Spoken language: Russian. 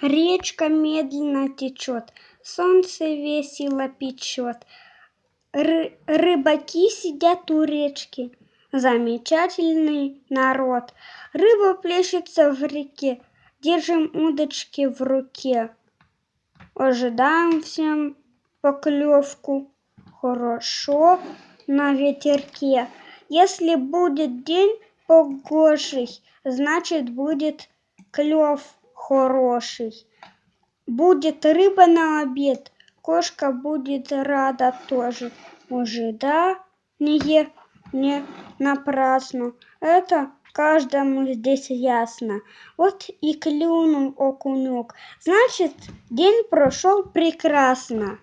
Речка медленно течет, солнце весело печет. Ры рыбаки сидят у речки, замечательный народ. Рыба плещется в реке, держим удочки в руке. Ожидаем всем поклевку, хорошо на ветерке. Если будет день погожий, значит будет клев хороший. Будет рыба на обед, кошка будет рада тоже. Ожидание не напрасно, это каждому здесь ясно. Вот и клюнул окунек, значит день прошел прекрасно.